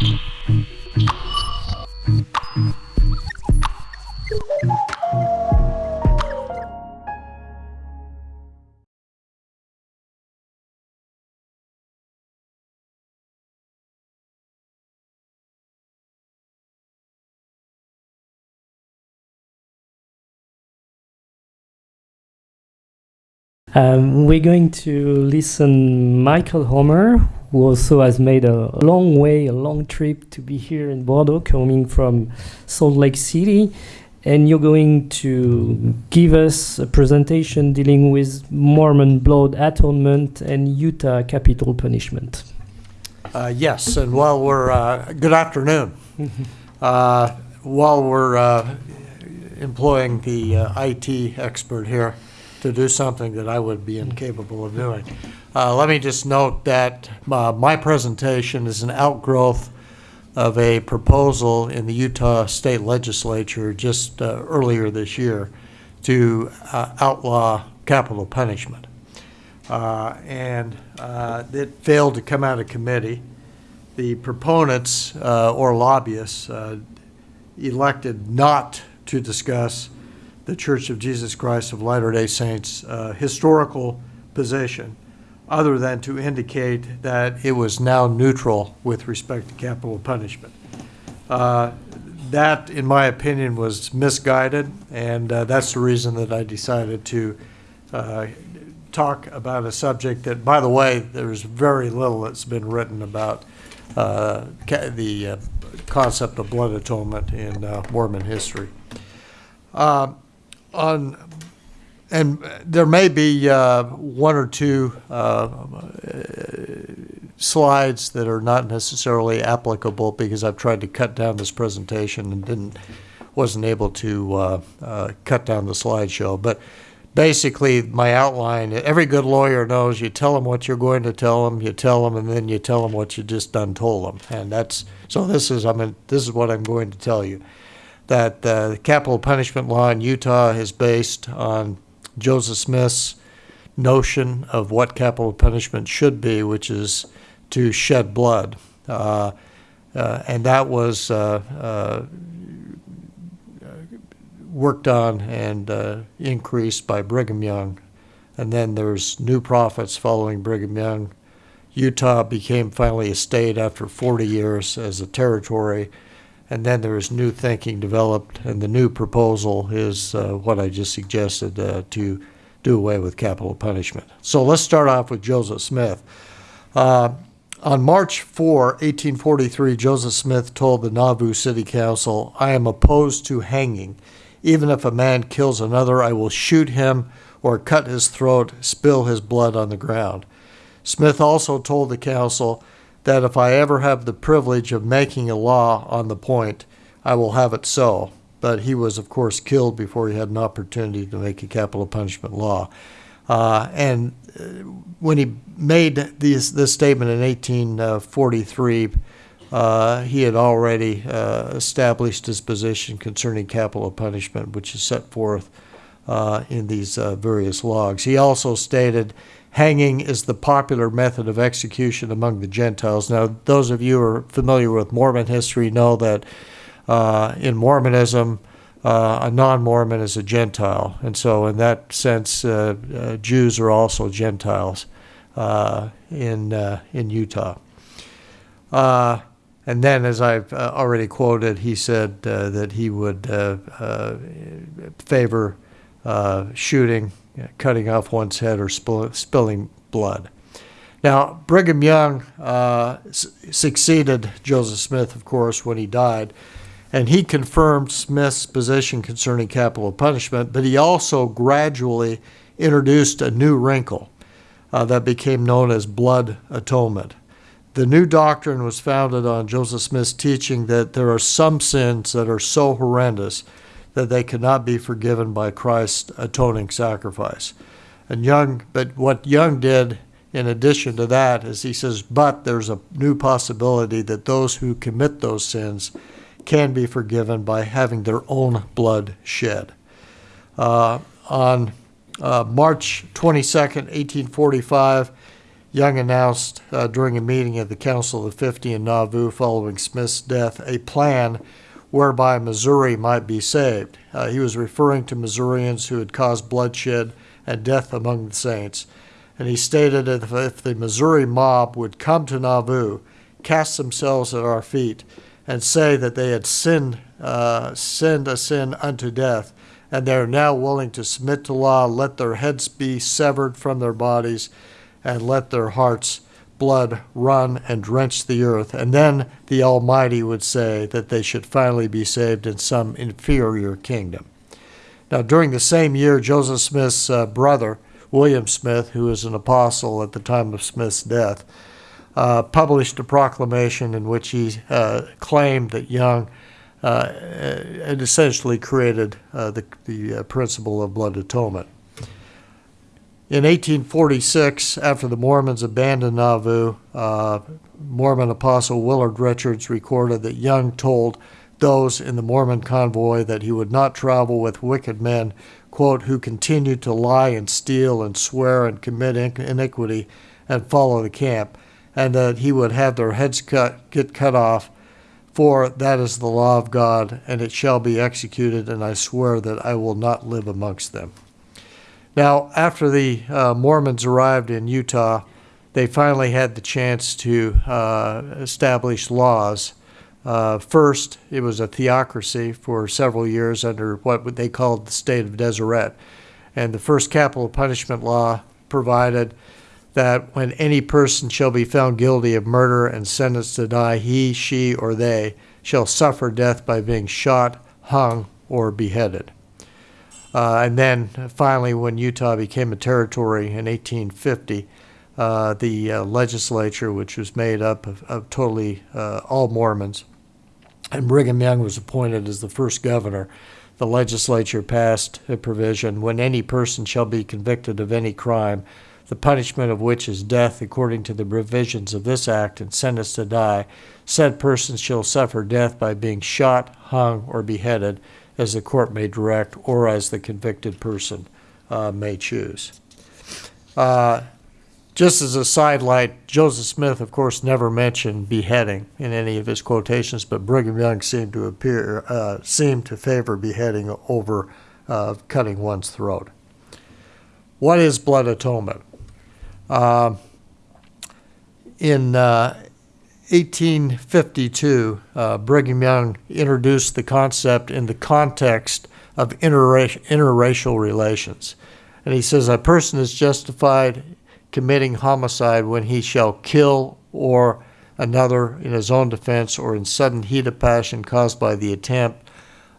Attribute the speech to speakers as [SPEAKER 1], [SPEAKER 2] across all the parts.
[SPEAKER 1] Mm-hmm. Um, we're going to listen Michael Homer, who also has made a long way, a long trip to be here in Bordeaux, coming from Salt Lake City. And you're going to give us a presentation dealing with Mormon blood atonement and Utah capital punishment.
[SPEAKER 2] Uh, yes, and while we're, uh, good afternoon. Uh, While we're uh, employing the uh, IT expert here to do something that I would be incapable of doing, uh, let me just note that uh, my presentation is an outgrowth of a proposal in the Utah State Legislature just uh, earlier this year to uh, outlaw capital punishment. Uh, And uh, it failed to come out of committee. The proponents or lobbyists elected not to discuss the Church of Jesus Christ of Latter-day Saints' uh, historical position, other than to indicate that it was now neutral with respect to capital punishment. Uh, That, in my opinion, was misguided, and uh, that's the reason that I decided to uh, talk about a subject that, by the way, there's very little that's been written about uh, the uh, concept of blood atonement in uh, Mormon history. On, and there may be uh, one or two uh, slides that are not necessarily applicable because I've tried to cut down this presentation and didn't, wasn't able to uh, uh, cut down the slideshow. But basically, my outline, every good lawyer knows you tell them what you're going to tell them, you tell them, and then you tell them what you just done told them. And that's, so this is, I mean, this is what I'm going to tell you. That uh, the capital punishment law in Utah is based on Joseph Smith's notion of what capital punishment should be, which is to shed blood. Uh, uh, and that was uh, uh, worked on and uh, increased by Brigham Young. And then there's new prophets following Brigham Young. Utah became finally a state after 40 years as a territory. And then there is new thinking developed, and the new proposal is uh, what I just suggested uh, to do away with capital punishment. So let's start off with Joseph Smith. Uh, on March 4, 1843, Joseph Smith told the Nauvoo City Council, I am opposed to hanging. Even if a man kills another, I will shoot him or cut his throat, spill his blood on the ground. Smith also told the council that if I ever have the privilege of making a law on the point, I will have it so. But he was, of course, killed before he had an opportunity to make a capital punishment law. Uh, and uh, when he made this, this statement in 1843, uh, he had already uh, established his position concerning capital punishment, which is set forth uh, in these uh, various logs. He also stated hanging is the popular method of execution among the Gentiles. Now, those of you who are familiar with Mormon history know that uh, in Mormonism, uh, a non-Mormon is a Gentile, and so in that sense, uh, uh, Jews are also Gentiles uh, in uh, in Utah. And then, as I've already quoted, he said that he would favor uh, shooting, cutting off one's head, or spill, spilling blood. Now, Brigham Young uh, succeeded Joseph Smith, of course, when he died, and he confirmed Smith's position concerning capital punishment, but he also gradually introduced a new wrinkle uh, that became known as blood atonement. The new doctrine was founded on Joseph Smith's teaching that there are some sins that are so horrendous that they cannot be forgiven by Christ's atoning sacrifice. And Young, but what Young did in addition to that is he says, but there's a new possibility that those who commit those sins can be forgiven by having their own blood shed. Uh, on uh, March 22nd, 1845, Young announced uh, during a meeting of the Council of the 50 in Nauvoo following Smith's death a plan whereby Missouri might be saved. Uh, he was referring to Missourians who had caused bloodshed and death among the saints. And he stated that if, if the Missouri mob would come to Nauvoo, cast themselves at our feet, and say that they had sinned, uh, sinned a sin unto death, and they are now willing to submit to law, let their heads be severed from their bodies, and let their hearts' blood run and drench the earth. And then the Almighty would say that they should finally be saved in some inferior kingdom. Now, during the same year, Joseph Smith's uh, brother, William Smith, who was an apostle at the time of Smith's death, uh, published a proclamation in which he uh, claimed that Young uh, had essentially created uh, the, the uh, principle of blood atonement. In 1846, after the Mormons abandoned Nauvoo, uh, Mormon apostle Willard Richards recorded that Young told those in the Mormon convoy that he would not travel with wicked men, quote, who continued to lie and steal and swear and commit iniquity and follow the camp, and that he would have their heads cut, get cut off, for that is the law of God, and it shall be executed, and I swear that I will not live amongst them. Now, after the uh, Mormons arrived in Utah, they finally had the chance to uh, establish laws. Uh, first, it was a theocracy for several years under what they called the state of Deseret. And the first capital punishment law provided that when any person shall be found guilty of murder and sentenced to die, he, she, or they shall suffer death by being shot, hung, or beheaded. Uh, and then finally, when Utah became a territory in 1850, uh, the uh, legislature, which was made up of, of totally uh, all Mormons, and Brigham Young was appointed as the first governor, the legislature passed a provision when any person shall be convicted of any crime, the punishment of which is death according to the provisions of this act, and sentenced to die, said person shall suffer death by being shot, hung, or beheaded as the court may direct or as the convicted person uh, may choose. Uh, just as a sidelight, Joseph Smith, of course, never mentioned beheading in any of his quotations, but Brigham Young seemed to appear uh, seemed to favor beheading over uh, cutting one's throat. What is blood atonement? Uh, in uh, 1852, uh, Brigham Young introduced the concept in the context of interracial, interracial relations. And he says, A person is justified committing homicide when he shall kill or another in his own defense or in sudden heat of passion caused by the attempt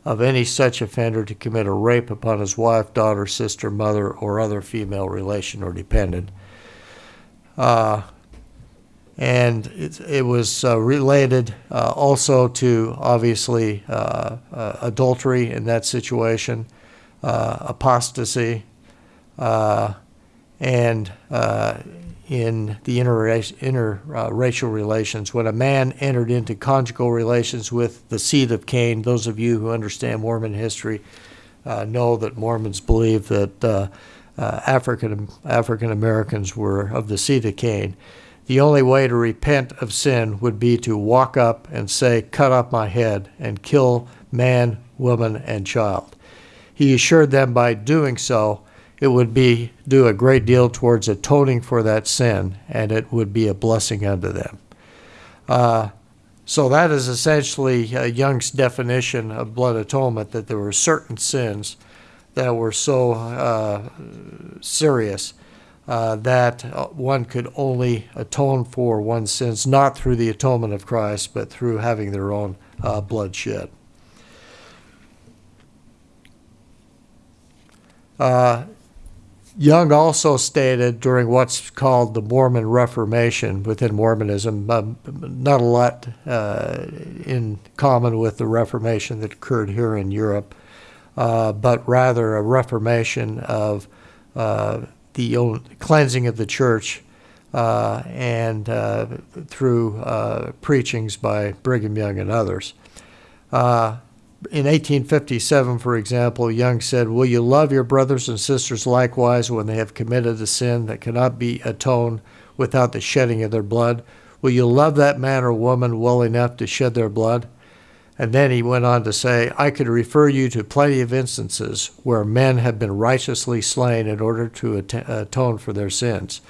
[SPEAKER 2] of any such offender to commit a rape upon his wife, daughter, sister, mother, or other female relation or dependent. Uh, and it, it was uh, related uh, also to obviously uh, uh adultery in that situation, uh, apostasy, uh, and in the interracial, interracial relations. When a man entered into conjugal relations with the seed of Cain, those of you who understand Mormon history know that Mormons believe that African African Americans were of the seed of Cain the only way to repent of sin would be to walk up and say, Cut off my head, and kill man, woman, and child. He assured them by doing so, it would be do a great deal towards atoning for that sin, and it would be a blessing unto them. Uh, so that is essentially uh, Young's definition of blood atonement that there were certain sins that were so uh, serious uh, that uh, one could only atone for one's sins, not through the atonement of Christ, but through having their own uh, blood shed. Uh, Young also stated during what's called the Mormon Reformation within Mormonism, um, not a lot in common with the Reformation that occurred here in Europe, but rather a reformation of the cleansing of the church uh, and uh, through uh, preachings by Brigham Young and others. Uh, in 1857, for example, Young said, Will you love your brothers and sisters likewise when they have committed a sin that cannot be atoned without the shedding of their blood? Will you love that man or woman well enough to shed their blood? And then he went on to say, I could refer you to plenty of instances where men have been righteously slain in order to atone for their sins.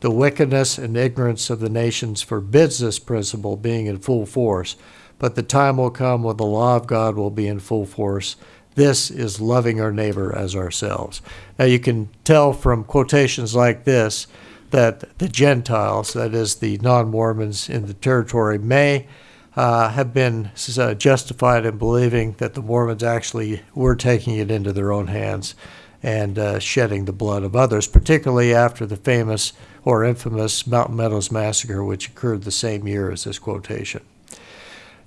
[SPEAKER 2] The wickedness and ignorance of the nations forbids this principle being in full force, but the time will come when the law of God will be in full force. This is loving our neighbor as ourselves. Now you can tell from quotations like this that the Gentiles, that is, the non Mormons in the territory, may uh, have been uh, justified in believing that the Mormons actually were taking it into their own hands and uh, shedding the blood of others, particularly after the famous or infamous Mountain Meadows Massacre, which occurred the same year as this quotation.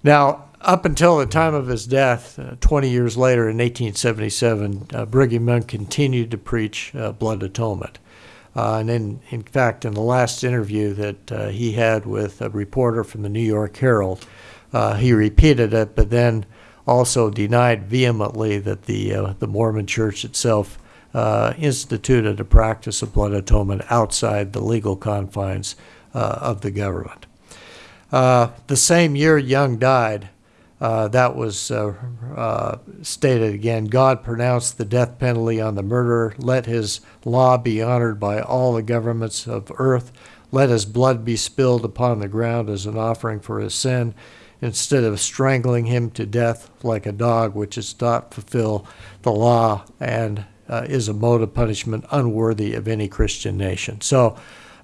[SPEAKER 2] Now, up until the time of his death, uh, 20 years later in 1877, uh, Brigham Young continued to preach blood atonement. Uh, and in, in fact, in the last interview that uh, he had with a reporter from the New York Herald, uh, he repeated it, but then also denied vehemently that the, uh, the Mormon church itself uh, instituted a practice of blood atonement outside the legal confines uh, of the government. the same year Young died, uh, that was uh, uh, stated again. God pronounced the death penalty on the murderer. Let his law be honored by all the governments of earth. Let his blood be spilled upon the ground as an offering for his sin, instead of strangling him to death like a dog, which does not fulfill the law and uh, is a mode of punishment unworthy of any Christian nation. So,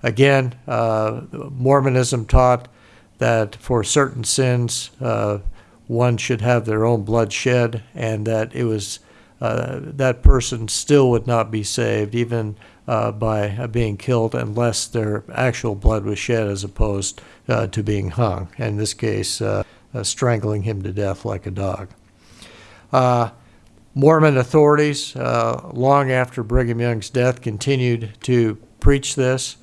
[SPEAKER 2] again, uh, Mormonism taught that for certain sins, uh, one should have their own blood shed, and that it was uh, that person still would not be saved, even uh, by uh, being killed, unless their actual blood was shed, as opposed uh, to being hung. In this case, uh, uh, strangling him to death like a dog. Mormon authorities, long after Brigham Young's death, continued to preach this.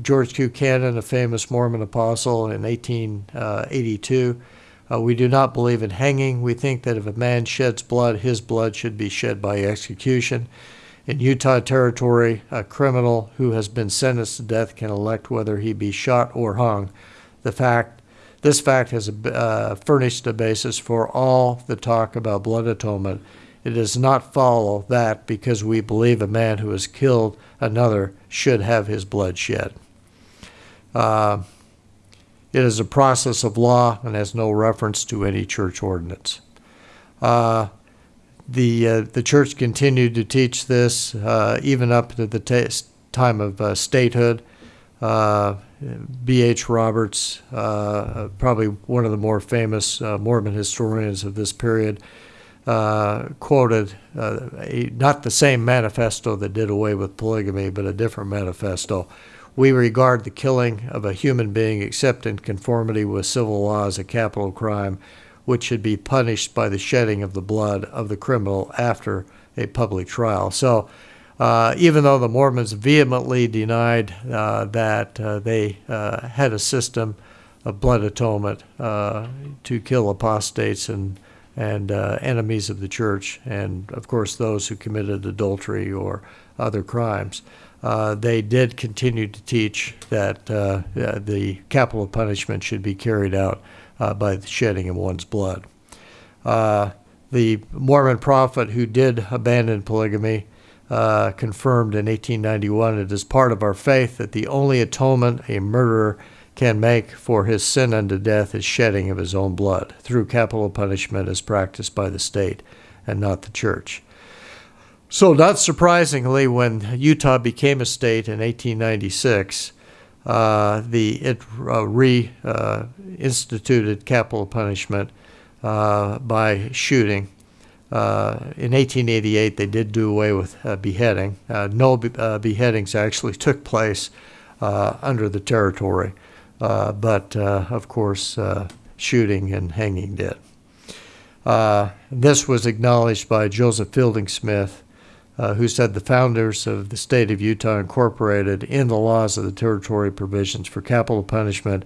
[SPEAKER 2] George Q. Cannon, a famous Mormon apostle in 1882, uh, we do not believe in hanging. We think that if a man sheds blood, his blood should be shed by execution. In Utah Territory, a criminal who has been sentenced to death can elect whether he be shot or hung. The fact, this fact has uh, furnished a basis for all the talk about blood atonement. It does not follow that because we believe a man who has killed another should have his blood shed. Uh, it is a process of law and has no reference to any church ordinance. Uh, the, uh, the church continued to teach this uh, even up to the time of uh, statehood. B.H. Uh, Roberts, uh, probably one of the more famous Mormon historians of this period, quoted a, not the same manifesto that did away with polygamy, but a different manifesto we regard the killing of a human being except in conformity with civil law as a capital crime, which should be punished by the shedding of the blood of the criminal after a public trial. So, uh, even though the Mormons vehemently denied uh, that uh, they uh, had a system of blood atonement uh, to kill apostates and and uh, enemies of the church, and of course those who committed adultery or other crimes uh, they did continue to teach that uh, the capital punishment should be carried out uh, by the shedding of one's blood. Uh, the Mormon prophet who did abandon polygamy confirmed in 1891 it is part of our faith that the only atonement a murderer can make for his sin unto death is shedding of his own blood through capital punishment as practiced by the state and not the church. So, not surprisingly, when Utah became a state in 1896, uh, the it uh, reinstituted capital punishment uh, by shooting. Uh, in 1888, they did do away with uh, beheading. no be- beheadings actually took place under the territory, but of course, shooting and hanging did. this was acknowledged by Joseph Fielding Smith uh, who said the founders of the state of Utah incorporated in the laws of the territory provisions for capital punishment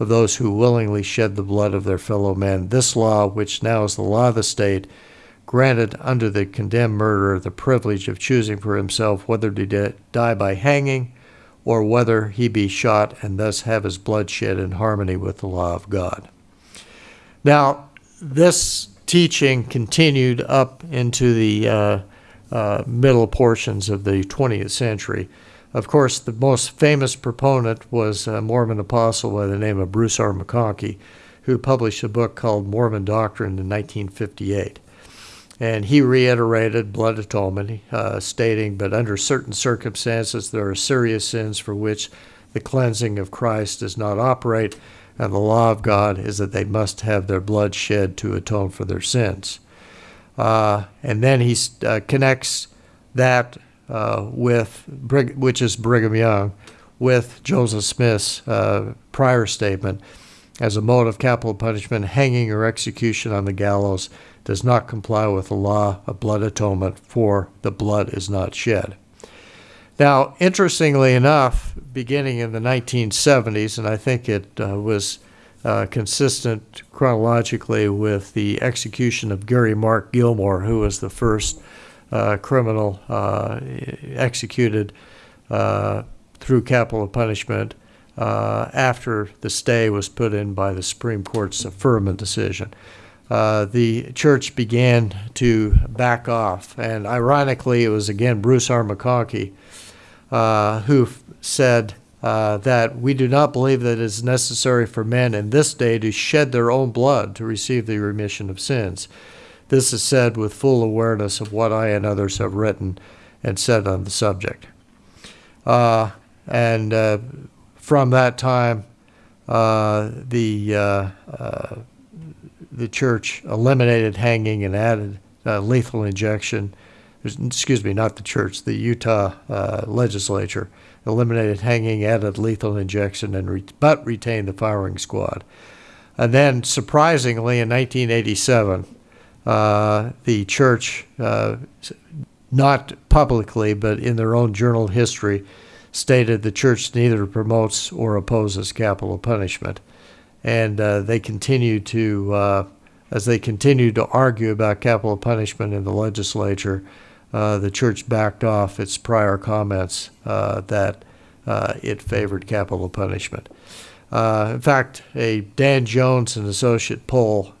[SPEAKER 2] of those who willingly shed the blood of their fellow men. This law, which now is the law of the state, granted under the condemned murderer the privilege of choosing for himself whether to die by hanging or whether he be shot and thus have his blood shed in harmony with the law of God. Now, this teaching continued up into the uh, uh, middle portions of the 20th century. Of course, the most famous proponent was a Mormon apostle by the name of Bruce R. McConkie, who published a book called Mormon Doctrine in 1958. And he reiterated blood atonement, uh, stating, But under certain circumstances, there are serious sins for which the cleansing of Christ does not operate, and the law of God is that they must have their blood shed to atone for their sins. Uh, and then he uh, connects that uh, with, which is Brigham Young, with Joseph Smith's prior statement as a mode of capital punishment, hanging or execution on the gallows does not comply with the law of blood atonement, for the blood is not shed. Now, interestingly enough, beginning in the 1970s, and I think it uh, was uh, consistent chronologically with the execution of Gary Mark Gilmore, who was the first uh, criminal uh, executed uh, through capital punishment uh, after the stay was put in by the Supreme Court's affirmative decision. Uh, the church began to back off. And ironically, it was again Bruce R. McConkie uh, who said uh, that we do not believe that it is necessary for men in this day to shed their own blood to receive the remission of sins. This is said with full awareness of what I and others have written and said on the subject. Uh, and uh, from that time, uh, the the church eliminated hanging and added uh, lethal injection. Excuse me, not the church, the Utah uh, legislature eliminated hanging, added lethal injection, and re- but retained the firing squad. And then, surprisingly, in 1987, uh, the church, uh, not publicly but in their own journal history, stated the church neither promotes or opposes capital punishment and uh, they continue to, uh, as they continue to argue about capital punishment in the legislature, uh, the church backed off its prior comments uh, that uh, it favored capital punishment. Uh, in fact, a Dan Jones and Associate poll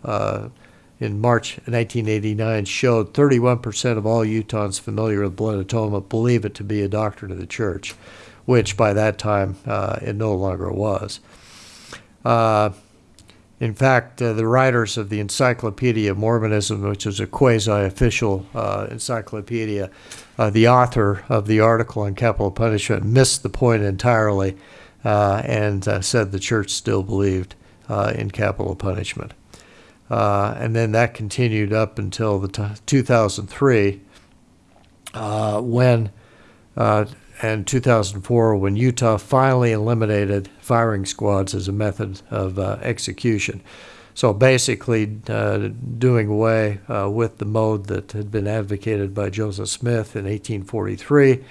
[SPEAKER 2] in March 1989 showed 31% of all Utahns familiar with blood atonement believe it to be a doctrine of the church, which by that time it no longer was. Uh, in fact, uh, the writers of the Encyclopedia of Mormonism, which is a quasi official uh, encyclopedia, uh, the author of the article on capital punishment missed the point entirely uh, and uh, said the church still believed in capital punishment. and then that continued up until the t- 2003 when and 2004 when Utah finally eliminated firing squads as a method of uh, execution. So basically, uh, doing away uh, with the mode that had been advocated by Joseph Smith in 1843,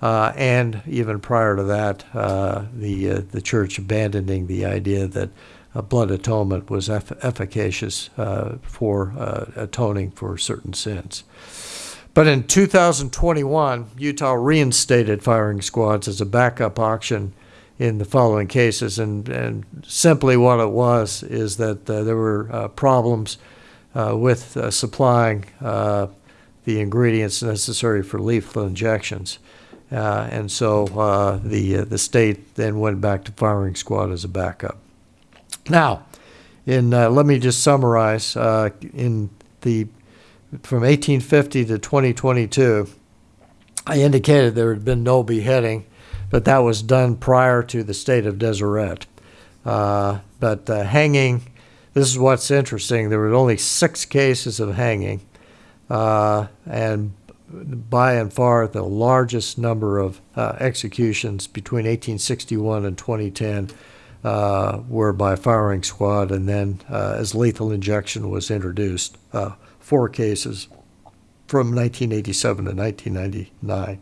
[SPEAKER 2] uh, and even prior to that, uh, the uh, the church abandoning the idea that blood atonement was eff- efficacious for atoning for certain sins. But in 2021, Utah reinstated firing squads as a backup option in the following cases. And, and simply what it was is that uh, there were uh, problems uh, with uh, supplying uh, the ingredients necessary for lethal injections. Uh, and so the, the state then went back to firing squad as a backup. Now, in, let me just summarize in the from 1850 to 2022, I indicated there had been no beheading, but that was done prior to the state of Deseret. Uh, but uh, hanging, this is what's interesting. There were only six cases of hanging, uh, and by and far the largest number of uh, executions between 1861 and 2010 uh, were by firing squad, and then uh, as lethal injection was introduced four cases from 1987 to 1999.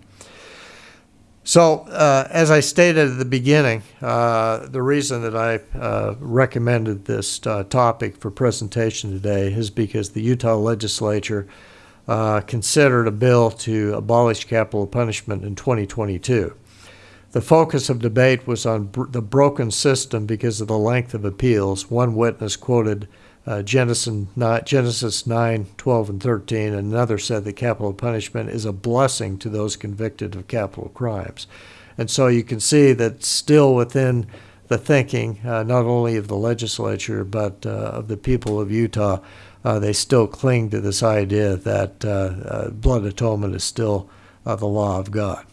[SPEAKER 2] So, uh, as I stated at the beginning, uh, the reason that I uh, recommended this uh, topic for presentation today is because the Utah legislature uh, considered a bill to abolish capital punishment in 2022. The focus of debate was on br- the broken system because of the length of appeals. One witness quoted uh, Genesis, 9, Genesis 9, 12, and 13, another said that capital punishment is a blessing to those convicted of capital crimes. And so you can see that still within the thinking, uh, not only of the legislature, but uh, of the people of Utah, uh, they still cling to this idea that uh, uh, blood atonement is still the law of God.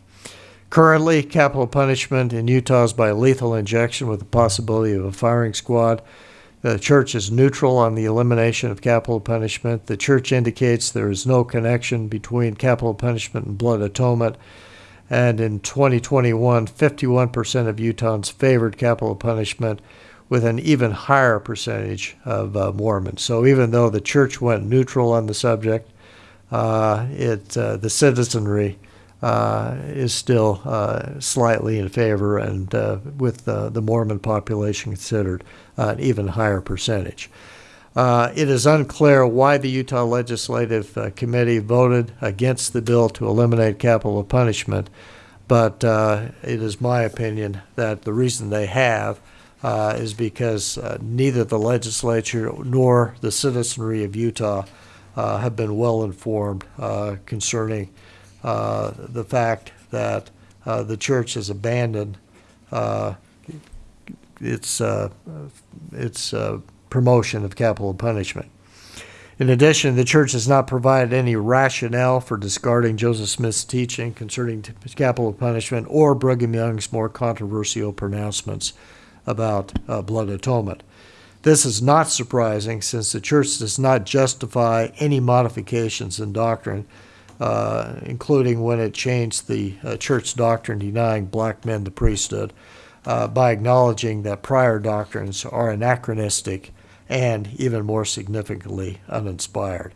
[SPEAKER 2] Currently, capital punishment in Utah is by lethal injection with the possibility of a firing squad. The church is neutral on the elimination of capital punishment. The church indicates there is no connection between capital punishment and blood atonement. And in 2021, 51% of Utahns favored capital punishment, with an even higher percentage of uh, Mormons. So even though the church went neutral on the subject, uh, it uh, the citizenry uh, is still uh, slightly in favor, and uh, with the Mormon population considered, an even higher percentage. Uh, it is unclear why the Utah Legislative uh, Committee voted against the bill to eliminate capital punishment, but uh, it is my opinion that the reason they have uh, is because uh, neither the legislature nor the citizenry of Utah uh, have been well informed concerning the fact that the church has abandoned its uh, its uh, promotion of capital punishment. In addition, the church has not provided any rationale for discarding Joseph Smith's teaching concerning capital punishment or Brigham Young's more controversial pronouncements about uh, blood atonement. This is not surprising since the church does not justify any modifications in doctrine, uh, including when it changed the uh, church doctrine denying black men the priesthood, uh, by acknowledging that prior doctrines are anachronistic and, even more significantly, uninspired.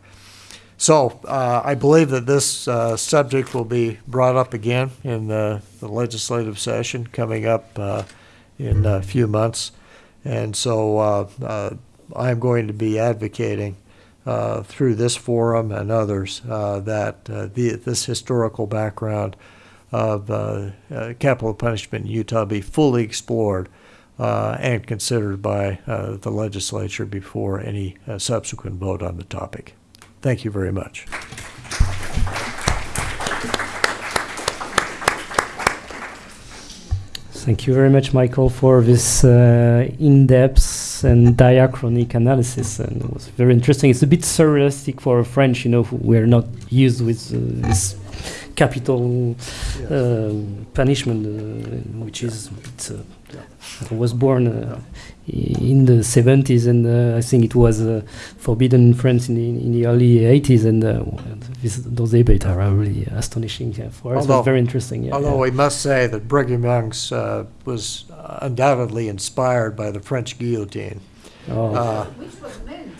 [SPEAKER 2] So uh, I believe that this uh, subject will be brought up again in the, the legislative session coming up uh, in a few months. And so uh, uh, I'm going to be advocating uh, through this forum and others that the, this historical background of uh, uh, capital punishment in Utah be fully explored uh, and considered by the legislature before any subsequent vote on the topic. Thank you very much.
[SPEAKER 1] Thank you very much, Michael, for this uh, in-depth and diachronic analysis, and it was very interesting. It's a bit surrealistic for a French, you know, who we're not used with uh, this capital um, punishment, uh, which is it's, uh, I was born uh, in the 70s, and uh, I think it was uh, forbidden in France in the, in the early 80s, and uh, this, those debates are really astonishing yeah, for us. It
[SPEAKER 2] Although-
[SPEAKER 1] was very interesting. Yeah,
[SPEAKER 2] Although
[SPEAKER 1] yeah.
[SPEAKER 2] we must say that Brigham Young's uh, was undoubtedly inspired by the French guillotine.
[SPEAKER 1] Oh.
[SPEAKER 2] Uh,
[SPEAKER 3] Which was meant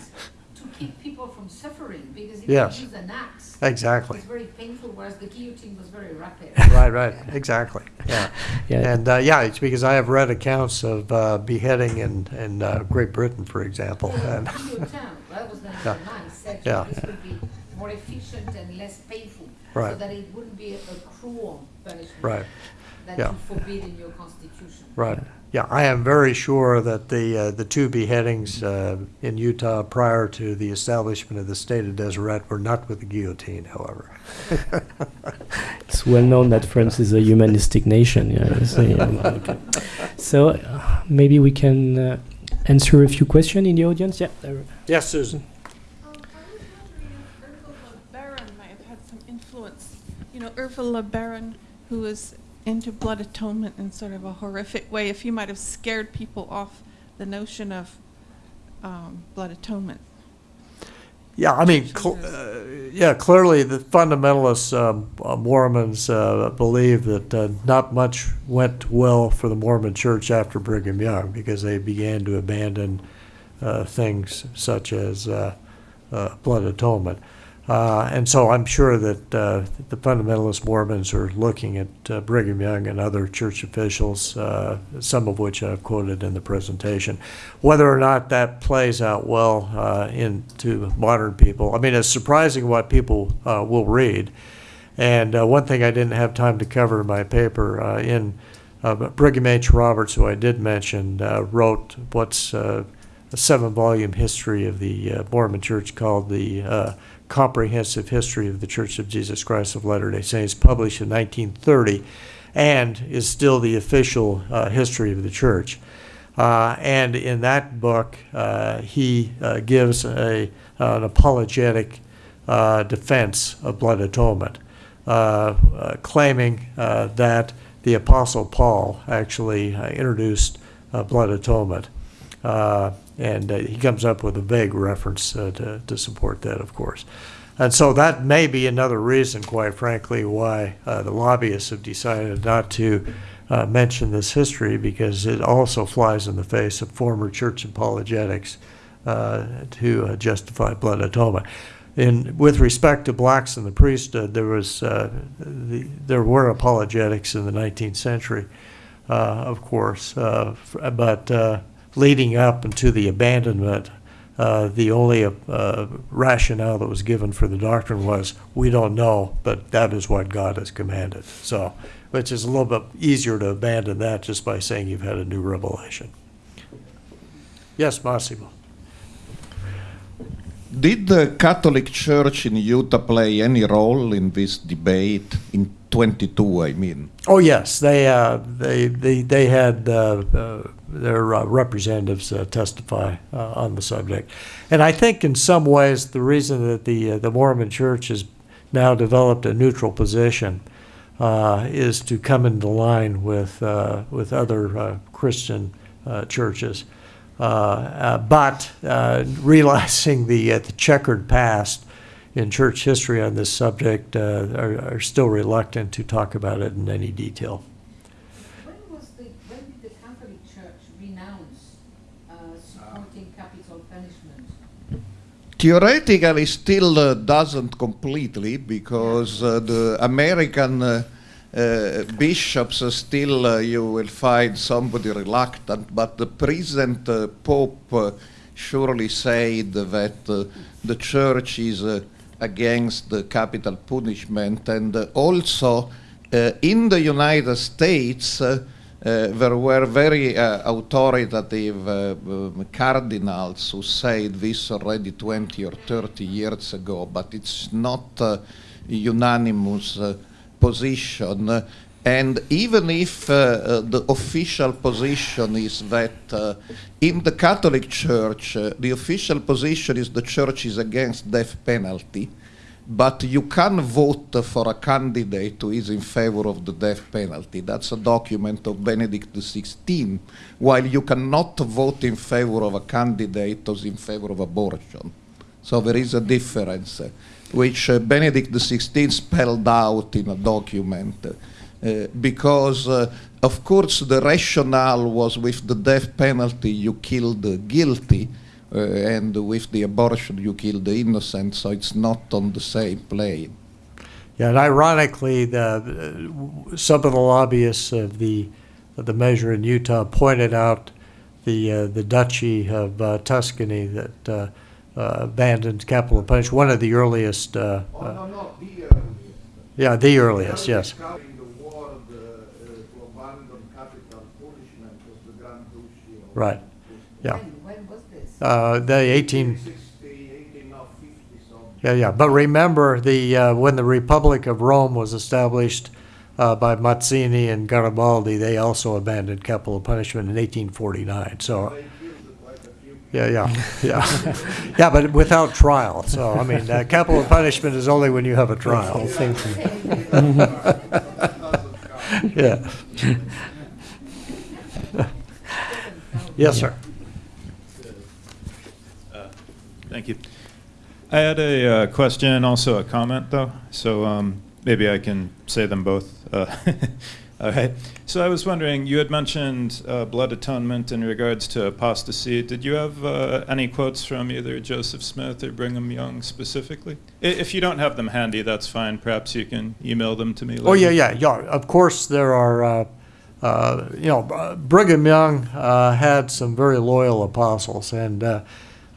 [SPEAKER 3] to keep people from suffering, because if
[SPEAKER 2] Yes.
[SPEAKER 3] you use an axe,
[SPEAKER 2] Exactly.
[SPEAKER 3] it's very painful, whereas the guillotine was very rapid.
[SPEAKER 2] Right, right, exactly, yeah.
[SPEAKER 1] yeah.
[SPEAKER 2] And, uh, yeah, it's because I have read accounts of uh, beheading in, in uh, Great Britain, for example. And,
[SPEAKER 3] that was the
[SPEAKER 2] Yeah.
[SPEAKER 3] man said
[SPEAKER 2] Yeah.
[SPEAKER 3] this would be more efficient and less painful.
[SPEAKER 2] Right.
[SPEAKER 3] So that it wouldn't be a a cruel punishment.
[SPEAKER 2] right,
[SPEAKER 3] That
[SPEAKER 2] Yeah.
[SPEAKER 3] you forbid in your constitution.
[SPEAKER 2] right. Yeah, I am very sure that the, uh, the two beheadings uh, in Utah prior to the establishment of the state of Deseret were not with the guillotine, however.
[SPEAKER 1] It's well known that France is a humanistic nation. Yeah, so, yeah, okay. So, uh, maybe we can uh, answer a few questions in the audience. Yeah. there-
[SPEAKER 2] Yes, Susan?
[SPEAKER 4] I was wondering if Ervil LeBaron might have had some influence. You know, Ervil LeBaron, who was into blood atonement in sort of a horrific way, if you might have scared people off the notion of um, blood atonement.
[SPEAKER 2] Yeah, I mean, cl- uh, yeah, clearly the fundamentalists, um, uh, Mormons, uh, believe that uh, not much went well for the Mormon church after Brigham Young because they began to abandon uh, things such as uh, uh, blood atonement. Uh, and so I'm sure that uh, the fundamentalist Mormons are looking at uh, Brigham Young and other church officials, uh, some of which I've quoted in the presentation. Whether or not that plays out well uh, into modern people, I mean, it's surprising what people uh, will read. And one thing I didn't have time to cover in my paper, in Brigham H. Roberts, who I did mention, wrote what's a seven-volume history of the Mormon Church called the Comprehensive History of the Church of Jesus Christ of Latter-day Saints, published in 1930, and is still the official uh, history of the church. Uh, and in that book, uh, he uh, gives a, an apologetic uh, defense of blood atonement, uh, claiming that the Apostle Paul actually introduced blood atonement. And uh, he comes up with a vague reference uh, to, to support that, of course. And so that may be another reason, quite frankly, why uh, the lobbyists have decided not to uh, mention this history because it also flies in the face of former church apologetics uh, to uh, justify blood atonement. In, with respect to blacks in the priesthood, there was the, there were apologetics in the 19th century, of course, but leading up into the abandonment, uh, the only uh, rationale that was given for the doctrine was, we don't know, but that is what God has commanded. So, which is a little bit easier to abandon that just by saying you've had a new revelation. Yes, Massimo.
[SPEAKER 5] Did the Catholic Church in Utah play any role in this debate in 22? I mean,
[SPEAKER 2] Oh yes, they uh, they they they had uh, uh, their uh, representatives uh, testify uh, on the subject, and I think in some ways the reason that the uh, the Mormon Church has now developed a neutral position uh, is to come into line with uh, with other Christian churches, but realizing the the checkered past in church history on this subject are, are still reluctant to talk about it in any detail.
[SPEAKER 3] When was the, when did the Catholic Church renounce uh, supporting capital punishment?
[SPEAKER 5] Theoretically, still uh, doesn't completely because uh, the American uh, uh, bishops still, uh, you will find somebody reluctant, but the present Pope surely said that the church is against the capital punishment, and also in the United States. Uh, there were very uh, authoritative uh, um, cardinals who said this already 20 or 30 years ago, but it's not uh, unanimous position. And even if uh, the official position is that uh, in the Catholic Church, uh, the official position is the church is against death penalty, but you can vote for a candidate who is in favor of the death penalty. That's a document of Benedict XVI, while you cannot vote in favor of a candidate who's in favor of abortion. So there is a difference, uh, which uh, Benedict XVI spelled out in a document. uh, because, uh, of course, the rationale was with the death penalty you kill the guilty, and with the abortion you kill the innocent, so it's not on the same plane.
[SPEAKER 2] Yeah, and ironically, the, uh, some of the lobbyists of the of the measure in Utah pointed out the uh, the Duchy of uh, Tuscany that uh, uh, abandoned capital punishment. One of the earliest. Uh, uh,
[SPEAKER 5] no, the
[SPEAKER 2] yeah, the earliest. Yes.
[SPEAKER 5] the war to abandon capital punishment was the Grand
[SPEAKER 2] Right. Yeah.
[SPEAKER 3] When, when was this?
[SPEAKER 2] Uh, the 18.
[SPEAKER 5] 1850.
[SPEAKER 2] Yeah, yeah. But remember, the uh, when the Republic of Rome was established uh, by Mazzini and Garibaldi, they also abandoned capital punishment in 1849. So, yeah, yeah, yeah, yeah. But without trial. So, I mean, uh, capital punishment is only when you have a trial.
[SPEAKER 1] Thank you.
[SPEAKER 2] Yeah. yes, sir.
[SPEAKER 6] Thank you. I had a uh, question and also a comment, though, so um, maybe I can say them both. Uh, all right. So I was wondering, you had mentioned uh, blood atonement in regards to apostasy. Did you have uh, any quotes from either Joseph Smith or Brigham Young specifically? I- If you don't have them handy, that's fine. Perhaps you can email them to me.
[SPEAKER 2] Oh yeah, yeah, yeah. Of course, there are. Uh, uh, you know, Brigham Young uh, had some very loyal apostles, and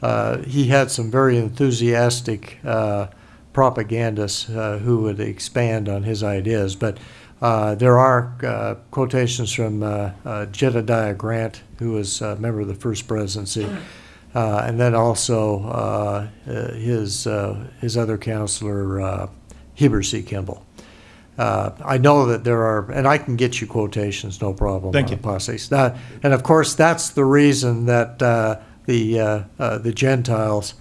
[SPEAKER 2] uh, uh, he had some very enthusiastic uh, propagandists uh, who would expand on his ideas. But Uh, there are uh, quotations from uh, uh, Jedediah Grant, who was a member of the First Presidency, uh, and then also uh, uh, his uh, his other counselor, uh, Heber C. Kimball. Uh, I know that there are, and I can get you quotations, no problem.
[SPEAKER 6] Thank you.
[SPEAKER 2] apostates. That- and of course, that's the reason that uh, the uh, uh, the Gentiles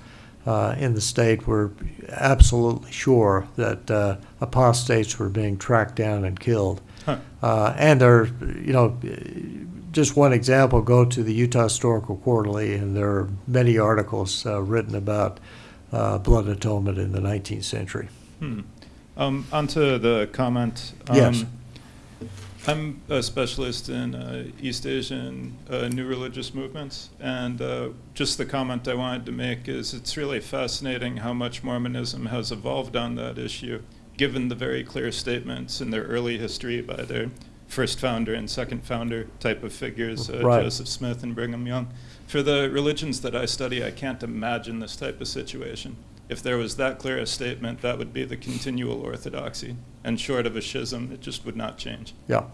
[SPEAKER 2] uh, in the state were absolutely sure that uh, apostates were being tracked down and killed.
[SPEAKER 6] Huh.
[SPEAKER 2] Uh, and there, you know, just one example, go to the Utah Historical Quarterly, and there are many articles uh, written about uh, blood atonement in the 19th century.
[SPEAKER 6] Hmm. Um, onto the comment.
[SPEAKER 2] Yes.
[SPEAKER 6] I'm a specialist in uh, East Asian uh, new religious movements, and uh, just the comment I wanted to make is it's really fascinating how much Mormonism has evolved on that issue, given the very clear statements in their early history by their first founder and second founder type of figures, uh,
[SPEAKER 2] Right.
[SPEAKER 6] Joseph Smith and Brigham Young. For the religions that I study, I can't imagine this type of situation. If there was that clear a statement, that would be the continual orthodoxy. And short of a schism, it just would not change.
[SPEAKER 2] Yeah.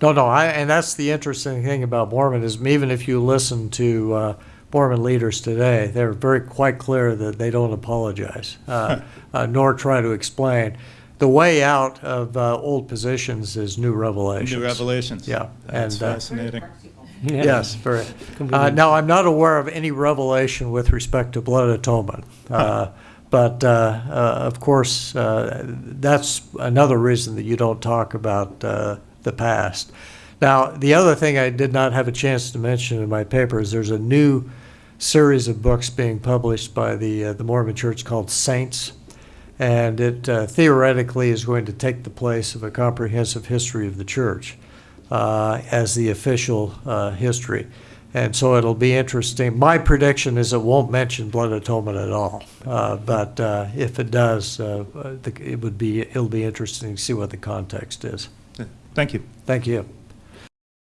[SPEAKER 2] No, no, I, and that's the interesting thing about Mormonism. Even if you listen to uh, Mormon leaders today, they're very quite clear that they don't apologize, uh, uh, nor try to explain. The way out of uh, old positions is new revelations.
[SPEAKER 6] New revelations.
[SPEAKER 2] Yeah,
[SPEAKER 6] That's
[SPEAKER 2] and, uh,
[SPEAKER 6] fascinating.
[SPEAKER 3] practical.
[SPEAKER 1] Yeah.
[SPEAKER 2] Yes, very. Uh, now, I'm not aware of any revelation with respect to blood atonement. Uh, but, uh, uh, of course, uh, that's another reason that you don't talk about the past. Now, the other thing I did not have a chance to mention in my paper is there's a new series of books being published by the, uh, the Mormon Church called Saints. And it uh, theoretically is going to take the place of a comprehensive history of the church uh, as the official history. And so it'll be interesting. My prediction is it won't mention blood atonement at all. Uh, but uh, if it does, uh, it would be, it'll be interesting to see what the context is.
[SPEAKER 6] Thank you.
[SPEAKER 2] Thank you.